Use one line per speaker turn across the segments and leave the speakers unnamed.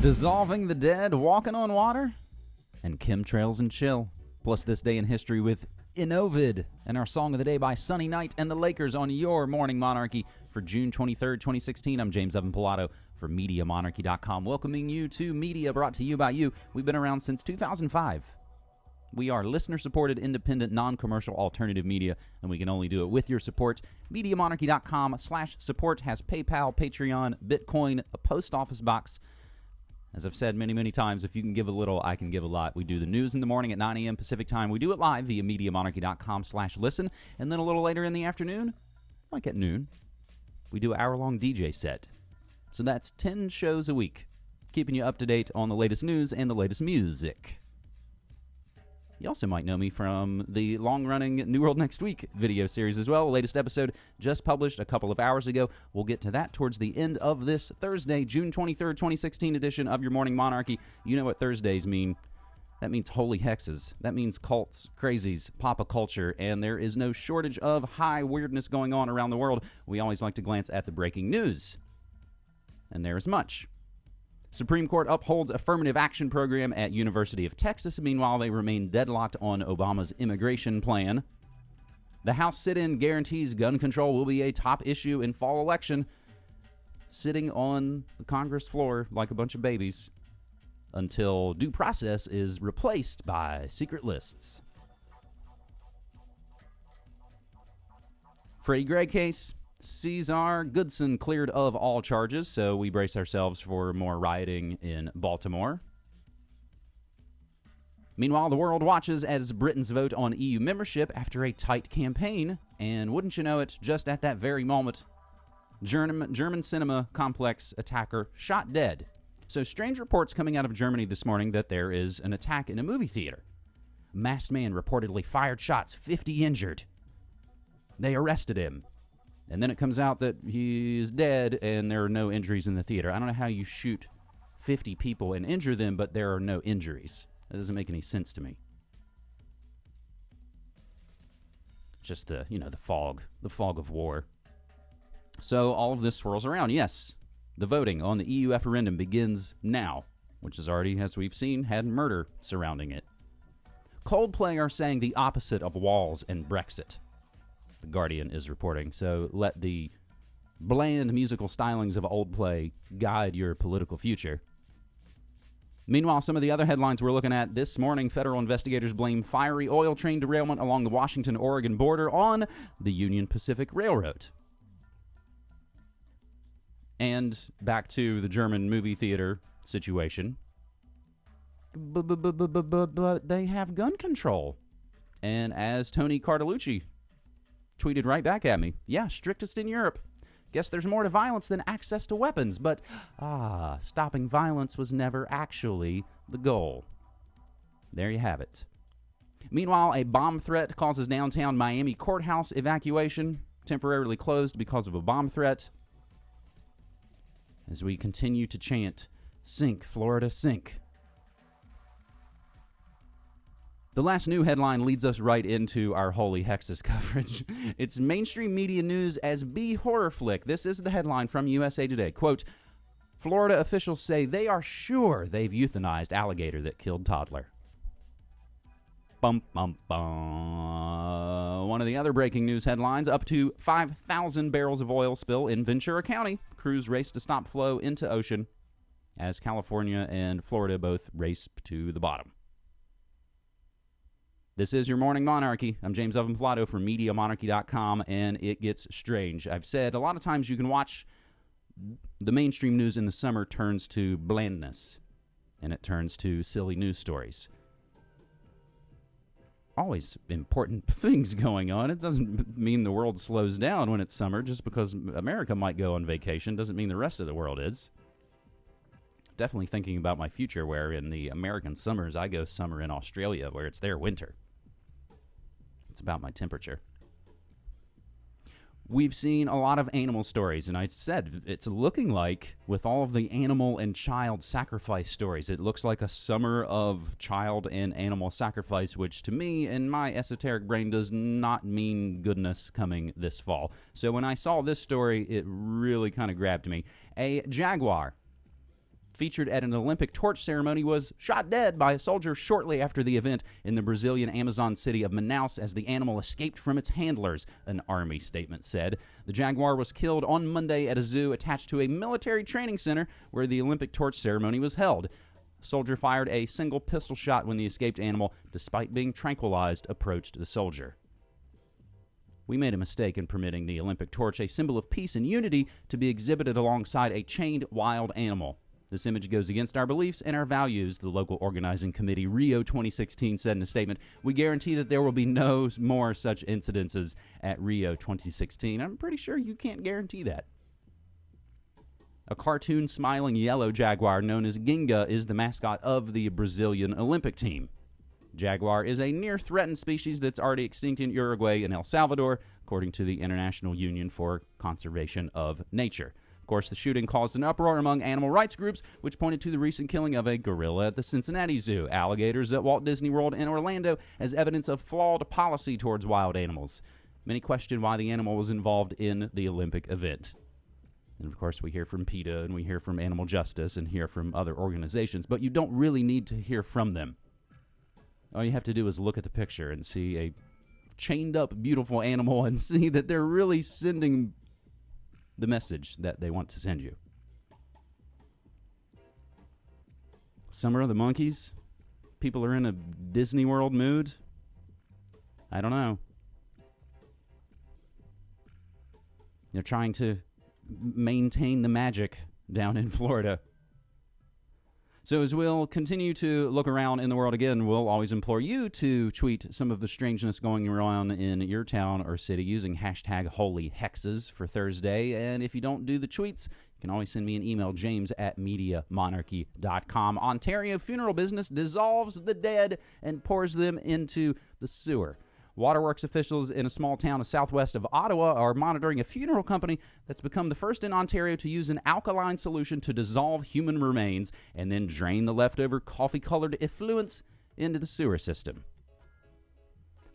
Dissolving the Dead, Walking on Water, and Chemtrails and Chill. Plus, this day in history with Innovid and our song of the day by Sonny Knight and the Lakers on your Morning Monarchy for June 23rd, 2016. I'm James Evan Pilato for MediaMonarchy.com, welcoming you to Media brought to you by you. We've been around since 2005. We are listener supported, independent, non commercial alternative media, and we can only do it with your support. MediaMonarchy.com slash support has PayPal, Patreon, Bitcoin, a post office box as I've said many, many times, if you can give a little, I can give a lot. We do the news in the morning at 9 a.m. Pacific time. We do it live via MediaMonarchy.com slash listen. And then a little later in the afternoon, like at noon, we do an hour-long DJ set. So that's 10 shows a week, keeping you up to date on the latest news and the latest music. You also might know me from the long running New World Next Week video series as well. The latest episode just published a couple of hours ago. We'll get to that towards the end of this Thursday, June 23rd, 2016 edition of Your Morning Monarchy. You know what Thursdays mean. That means holy hexes. That means cults, crazies, pop culture, and there is no shortage of high weirdness going on around the world. We always like to glance at the breaking news. And there is much. Supreme Court upholds affirmative action program at University of Texas. Meanwhile, they remain deadlocked on Obama's immigration plan. The House sit-in guarantees gun control will be a top issue in fall election. Sitting on the Congress floor like a bunch of babies until due process is replaced by secret lists. Freddie Gray case Caesar Goodson cleared of all charges, so we brace ourselves for more rioting in Baltimore. Meanwhile, the world watches as Britain's vote on EU membership after a tight campaign, and wouldn't you know it, just at that very moment, German, German cinema complex attacker shot dead. So, strange reports coming out of Germany this morning that there is an attack in a movie theater. Masked man reportedly fired shots, 50 injured. They arrested him. And then it comes out that he's dead and there are no injuries in the theater. I don't know how you shoot 50 people and injure them, but there are no injuries. That doesn't make any sense to me. Just the, you know, the fog, the fog of war. So all of this swirls around. Yes, the voting on the EU referendum begins now, which has already, as we've seen, had murder surrounding it. Coldplay are saying the opposite of walls and Brexit. The Guardian is reporting. So let the bland musical stylings of Coldplay guide your political future. Meanwhile, some of the other headlines we're looking at this morning federal investigators blame fiery oil train derailment along the Washington Oregon border on the Union Pacific Railroad. And back to the German movie theater situation. They have gun control. And as Tony Cartalucci tweeted right back at me. Yeah, strictest in Europe. Guess there's more to violence than access to weapons, but ah, stopping violence was never actually the goal. There you have it. Meanwhile, a bomb threat causes downtown Miami courthouse evacuation, temporarily closed because of a bomb threat. As we continue to chant, Sink, Florida, sink. The last new headline leads us right into our Holy Hexes coverage. it's mainstream media news as B horror flick. This is the headline from USA Today. Quote, Florida officials say they are sure they've euthanized alligator that killed toddler. Bum, bum, bum. One of the other breaking news headlines up to 5,000 barrels of oil spill in Ventura County. Crews race to stop flow into ocean as California and Florida both race to the bottom. This is your Morning Monarchy. I'm James Evan Pilato from MediaMonarchy.com, and it gets strange. I've said a lot of times you can watch the mainstream news in the summer turns to blandness, and it turns to silly news stories. Always important things going on. It doesn't mean the world slows down when it's summer. Just because America might go on vacation doesn't mean the rest of the world is definitely thinking about my future where in the American summers I go summer in Australia where it's their winter. It's about my temperature. We've seen a lot of animal stories, and I said it's looking like, with all of the animal and child sacrifice stories, it looks like a summer of child and animal sacrifice, which to me, in my esoteric brain, does not mean goodness coming this fall. So when I saw this story, it really kind of grabbed me. A jaguar featured at an Olympic torch ceremony, was shot dead by a soldier shortly after the event in the Brazilian Amazon city of Manaus as the animal escaped from its handlers, an army statement said. The jaguar was killed on Monday at a zoo attached to a military training center where the Olympic torch ceremony was held. The soldier fired a single pistol shot when the escaped animal, despite being tranquilized, approached the soldier. We made a mistake in permitting the Olympic torch, a symbol of peace and unity, to be exhibited alongside a chained wild animal. This image goes against our beliefs and our values, the local organizing committee Rio 2016 said in a statement. We guarantee that there will be no more such incidences at Rio 2016. I'm pretty sure you can't guarantee that. A cartoon smiling yellow jaguar known as Ginga is the mascot of the Brazilian Olympic team. Jaguar is a near threatened species that's already extinct in Uruguay and El Salvador, according to the International Union for Conservation of Nature. Course, the shooting caused an uproar among animal rights groups, which pointed to the recent killing of a gorilla at the Cincinnati Zoo, alligators at Walt Disney World in Orlando as evidence of flawed policy towards wild animals. Many question why the animal was involved in the Olympic event. And of course, we hear from PETA and we hear from Animal Justice and hear from other organizations, but you don't really need to hear from them. All you have to do is look at the picture and see a chained up, beautiful animal and see that they're really sending the message that they want to send you. Summer of the Monkeys? People are in a Disney World mood? I don't know. They're trying to maintain the magic down in Florida. So, as we'll continue to look around in the world again, we'll always implore you to tweet some of the strangeness going around in your town or city using hashtag holy hexes for Thursday. And if you don't do the tweets, you can always send me an email, james at mediamonarchy.com. Ontario funeral business dissolves the dead and pours them into the sewer. Waterworks officials in a small town southwest of Ottawa are monitoring a funeral company that's become the first in Ontario to use an alkaline solution to dissolve human remains and then drain the leftover coffee colored effluents into the sewer system.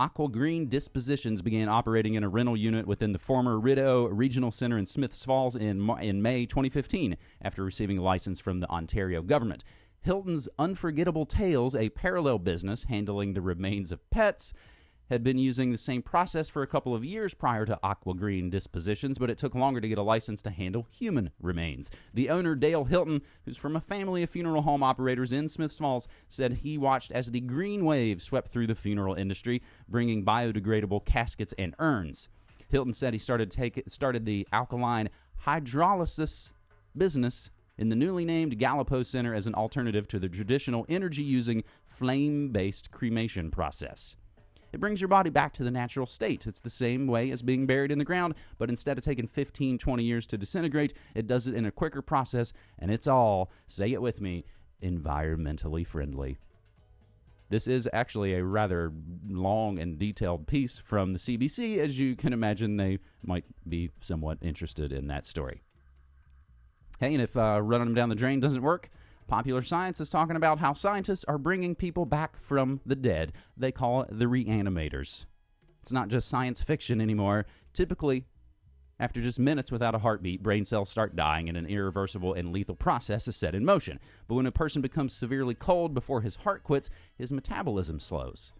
Aqua Green Dispositions began operating in a rental unit within the former Rideau Regional Center in Smiths Falls in, in May 2015 after receiving a license from the Ontario government. Hilton's Unforgettable Tales, a parallel business handling the remains of pets, had been using the same process for a couple of years prior to Aqua Green dispositions, but it took longer to get a license to handle human remains. The owner, Dale Hilton, who's from a family of funeral home operators in Smiths Falls, said he watched as the green wave swept through the funeral industry, bringing biodegradable caskets and urns. Hilton said he started take, started the alkaline hydrolysis business in the newly named Gallipeau Center as an alternative to the traditional energy using flame based cremation process. It brings your body back to the natural state. It's the same way as being buried in the ground, but instead of taking 15, 20 years to disintegrate, it does it in a quicker process, and it's all, say it with me, environmentally friendly. This is actually a rather long and detailed piece from the CBC. As you can imagine, they might be somewhat interested in that story. Hey, and if uh, running them down the drain doesn't work, Popular Science is talking about how scientists are bringing people back from the dead. They call it the reanimators. It's not just science fiction anymore. Typically, after just minutes without a heartbeat, brain cells start dying and an irreversible and lethal process is set in motion. But when a person becomes severely cold before his heart quits, his metabolism slows.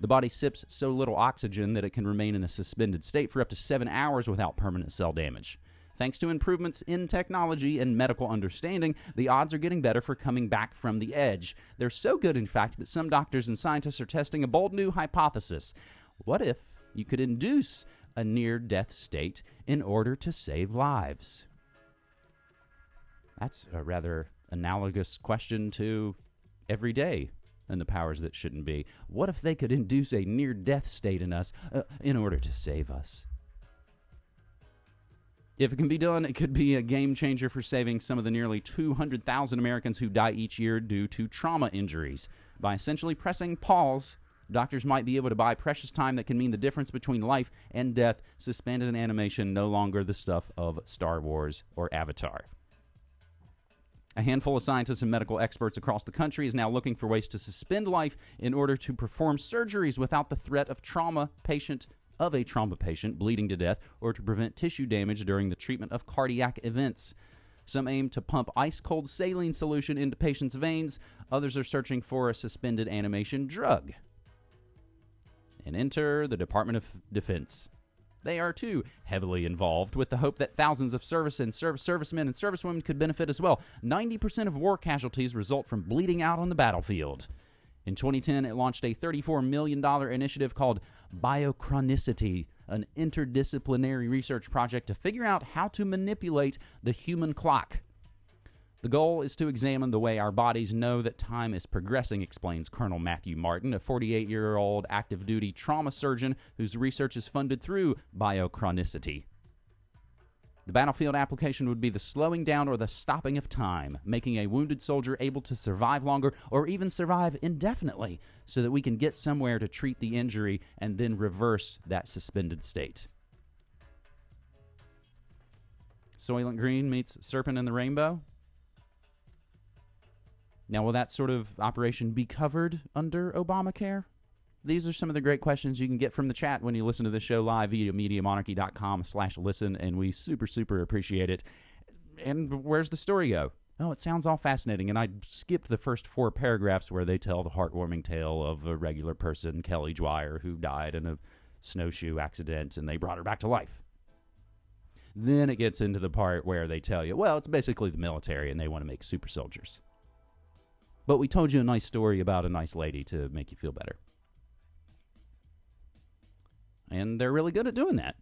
The body sips so little oxygen that it can remain in a suspended state for up to seven hours without permanent cell damage. Thanks to improvements in technology and medical understanding, the odds are getting better for coming back from the edge. They're so good, in fact, that some doctors and scientists are testing a bold new hypothesis. What if you could induce a near death state in order to save lives? That's a rather analogous question to every day and the powers that shouldn't be. What if they could induce a near death state in us uh, in order to save us? If it can be done, it could be a game changer for saving some of the nearly 200,000 Americans who die each year due to trauma injuries. By essentially pressing pause, doctors might be able to buy precious time that can mean the difference between life and death, suspended in animation, no longer the stuff of Star Wars or Avatar. A handful of scientists and medical experts across the country is now looking for ways to suspend life in order to perform surgeries without the threat of trauma patient of a trauma patient bleeding to death or to prevent tissue damage during the treatment of cardiac events. Some aim to pump ice cold saline solution into patients' veins, others are searching for a suspended animation drug. And enter the Department of Defense. They are too heavily involved with the hope that thousands of service and service servicemen and servicewomen could benefit as well. 90% of war casualties result from bleeding out on the battlefield. In 2010, it launched a $34 million initiative called Biochronicity, an interdisciplinary research project to figure out how to manipulate the human clock. The goal is to examine the way our bodies know that time is progressing, explains Colonel Matthew Martin, a 48 year old active duty trauma surgeon whose research is funded through biochronicity. The battlefield application would be the slowing down or the stopping of time, making a wounded soldier able to survive longer or even survive indefinitely so that we can get somewhere to treat the injury and then reverse that suspended state. Soylent Green meets Serpent in the Rainbow. Now, will that sort of operation be covered under Obamacare? These are some of the great questions you can get from the chat when you listen to the show live via MediaMonarchy.com slash listen, and we super, super appreciate it. And where's the story go? Oh, it sounds all fascinating, and I skipped the first four paragraphs where they tell the heartwarming tale of a regular person, Kelly Dwyer, who died in a snowshoe accident, and they brought her back to life. Then it gets into the part where they tell you, well, it's basically the military, and they want to make super soldiers. But we told you a nice story about a nice lady to make you feel better and they're really good at doing that.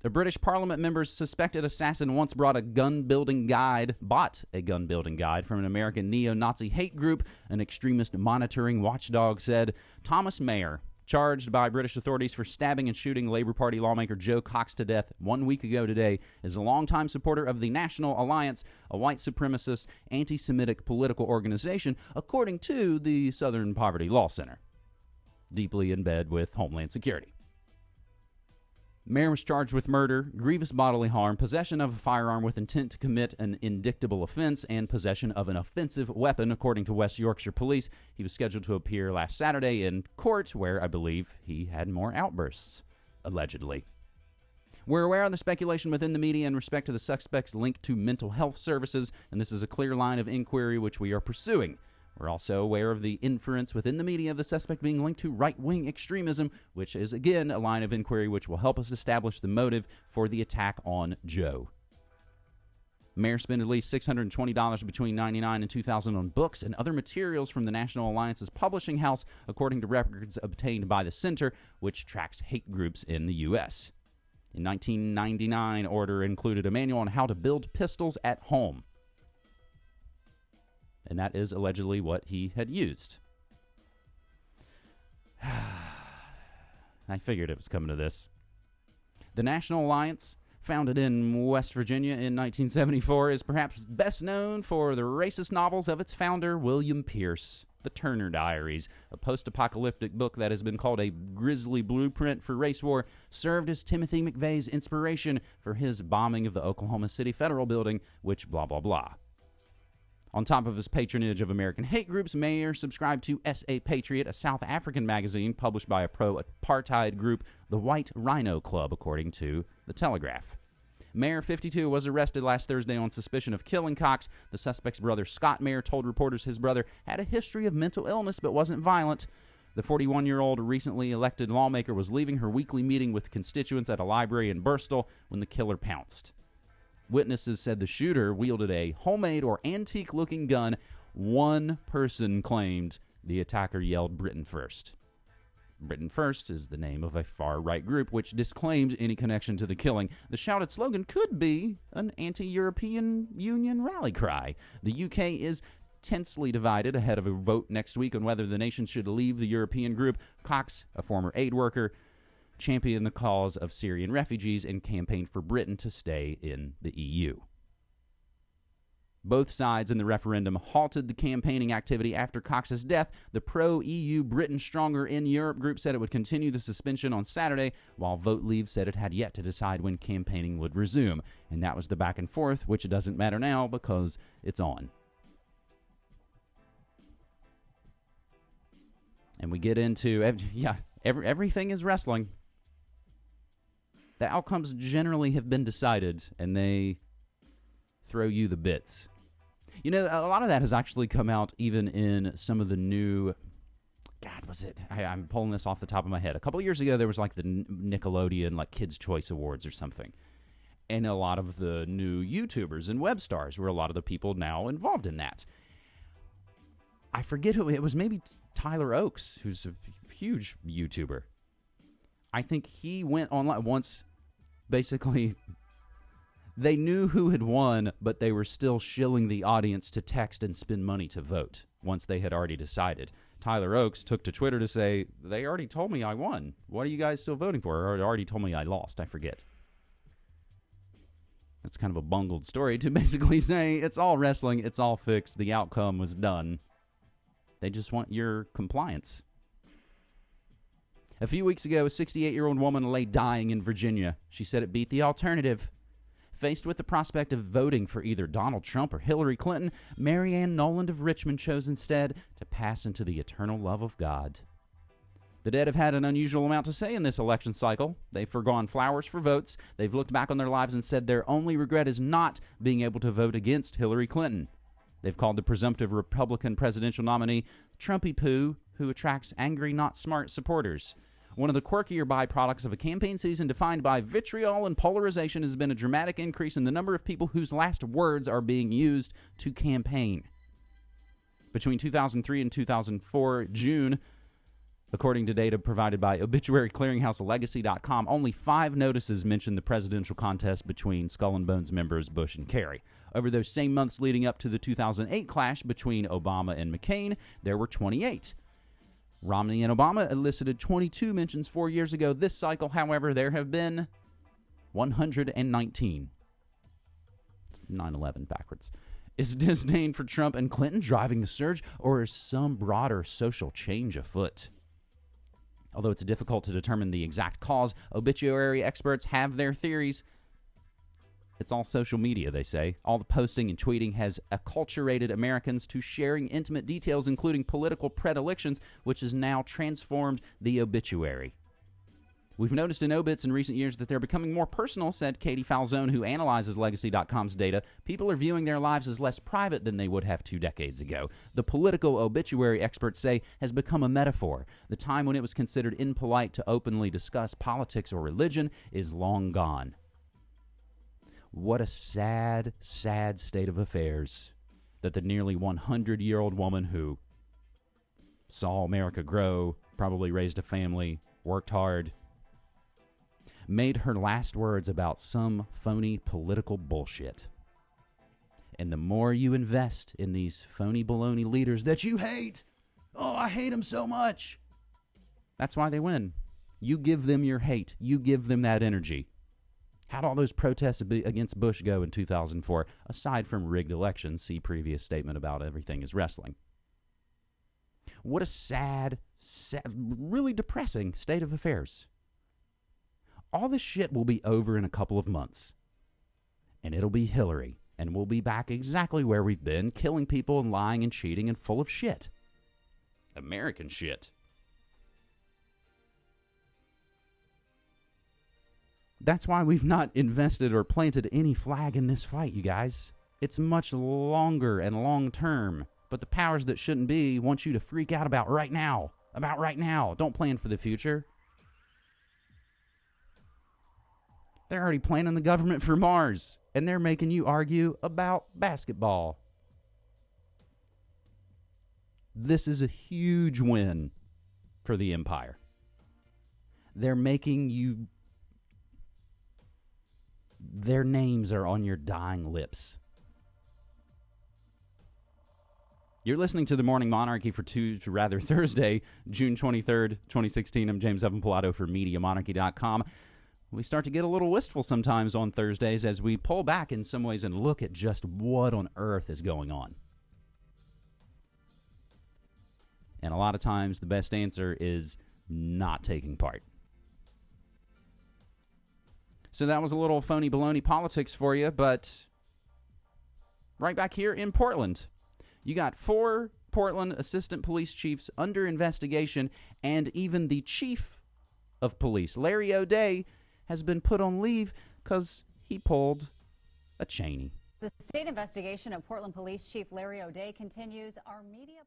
The British Parliament member's suspected assassin once brought a gun building guide, bought a gun building guide from an American neo Nazi hate group, an extremist monitoring watchdog said. Thomas Mair, charged by British authorities for stabbing and shooting Labour Party lawmaker Jo Cox to death one week ago today, is a longtime supporter of the National Alliance, a white supremacist, anti Semitic political organization, according to the Southern Poverty Law Center, deeply in bed with Homeland Security. Mair was charged with murder, grievous bodily harm, possession of a firearm with intent to commit an indictable offense, and possession of an offensive weapon, according to West Yorkshire Police. He was scheduled to appear last Saturday in court, where I believe he had more outbursts, allegedly. We're aware of the speculation within the media in respect to the suspect's link to mental health services, and this is a clear line of inquiry which we are pursuing. We're also aware of the inference within the media of the suspect being linked to right wing extremism, which is, again, a line of inquiry which will help us establish the motive for the attack on Jo. Mair spent at least $620 between 99 and 2000 on books and other materials from the National Alliance's publishing house, according to records obtained by the center, which tracks hate groups in the U.S. In 1999, order included a manual on how to build pistols at home and that is allegedly what he had used. I figured it was coming to this. The National Alliance, founded in West Virginia in 1974, is perhaps best known for the racist novels of its founder, William Pierce. The Turner Diaries, a post apocalyptic book that has been called a grisly blueprint for race war, served as Timothy McVeigh's inspiration for his bombing of the Oklahoma City Federal Building, which blah blah blah. On top of his patronage of American hate groups, Mair subscribed to SA Patriot, a South African magazine published by a pro apartheid group, the White Rhino Club, according to The Telegraph. Mair, 52, was arrested last Thursday on suspicion of killing Cox. The suspect's brother, Scott Mair, told reporters his brother had a history of mental illness but wasn't violent. The 41 year old recently elected lawmaker was leaving her weekly meeting with constituents at a library in Birstall when the killer pounced. Witnesses said the shooter wielded a homemade or antique looking gun. One person claimed the attacker yelled Britain first. Britain First is the name of a far right group which disclaimed any connection to the killing. The shouted slogan could be an anti European Union rally cry. The UK is tensely divided ahead of a vote next week on whether the nation should leave the European group. Cox, a former aid worker, championed the cause of Syrian refugees and campaigned for Britain to stay in the EU. Both sides in the referendum halted the campaigning activity after Cox's death. The pro EU Britain Stronger in Europe group said it would continue the suspension on Saturday, while Vote Leave said it had yet to decide when campaigning would resume. And that was the back and forth, which doesn't matter now because it's on. And we get into, yeah, every, everything is wrestling the outcomes generally have been decided, and they throw you the bits. You know, a lot of that has actually come out even in some of the new. God, was it? I, I'm pulling this off the top of my head. A couple years ago, there was like the Nickelodeon like Kids Choice Awards or something, and a lot of the new YouTubers and web stars were a lot of the people now involved in that. I forget who it was. Maybe Tyler Oaks, who's a huge YouTuber. I think he went online once. Basically, they knew who had won, but they were still shilling the audience to text and spend money to vote once they had already decided. Tyler Oaks took to Twitter to say, They already told me I won. What are you guys still voting for? Or already told me I lost. I forget. That's kind of a bungled story to basically say it's all wrestling, it's all fixed, the outcome was done. They just want your compliance. A few weeks ago, a 68 year old woman lay dying in Virginia. She said it beat the alternative. Faced with the prospect of voting for either Donald Trump or Hillary Clinton, Marianne Noland of Richmond chose instead to pass into the eternal love of God. The dead have had an unusual amount to say in this election cycle. They've forgone flowers for votes. They've looked back on their lives and said their only regret is not being able to vote against Hillary Clinton. They've called the presumptive Republican presidential nominee Trumpy Poo, who attracts angry, not smart supporters. One of the quirkier byproducts of a campaign season defined by vitriol and polarization has been a dramatic increase in the number of people whose last words are being used to campaign. Between 2003 and 2004, June, according to data provided by obituary clearinghouse legacy.com, only five notices mentioned the presidential contest between Skull and Bones members Bush and Kerry. Over those same months leading up to the 2008 clash between Obama and McCain, there were 28. Romney and Obama elicited 22 mentions four years ago. This cycle, however, there have been 119. 9 11 backwards. Is disdain for Trump and Clinton driving the surge, or is some broader social change afoot? Although it's difficult to determine the exact cause, obituary experts have their theories. It's all social media, they say. All the posting and tweeting has acculturated Americans to sharing intimate details, including political predilections, which has now transformed the obituary. We've noticed in obits in recent years that they're becoming more personal, said Katie Falzone, who analyzes Legacy.com's data. People are viewing their lives as less private than they would have two decades ago. The political obituary experts say has become a metaphor. The time when it was considered impolite to openly discuss politics or religion is long gone. What a sad, sad state of affairs that the nearly 100 year old woman who saw America grow, probably raised a family, worked hard, made her last words about some phony political bullshit. And the more you invest in these phony baloney leaders that you hate, oh, I hate them so much. That's why they win. You give them your hate, you give them that energy. How'd all those protests against Bush go in 2004? Aside from rigged elections, see previous statement about everything is wrestling. What a sad, sad, really depressing state of affairs. All this shit will be over in a couple of months. And it'll be Hillary. And we'll be back exactly where we've been, killing people and lying and cheating and full of shit. American shit. That's why we've not invested or planted any flag in this fight, you guys. It's much longer and long term. But the powers that shouldn't be want you to freak out about right now. About right now. Don't plan for the future. They're already planning the government for Mars, and they're making you argue about basketball. This is a huge win for the Empire. They're making you their names are on your dying lips. You're listening to the Morning Monarchy for two, rather Thursday, June 23rd, 2016. I'm James Evan Pilato for MediaMonarchy.com. We start to get a little wistful sometimes on Thursdays as we pull back in some ways and look at just what on earth is going on. And a lot of times the best answer is not taking part. So that was a little phony baloney politics for you, but right back here in Portland, you got four Portland assistant police chiefs under investigation, and even the chief of police, Larry O'Dea, has been put on leave because he pulled a Cheney.
The state investigation of Portland Police Chief Larry O'Dea continues. Our media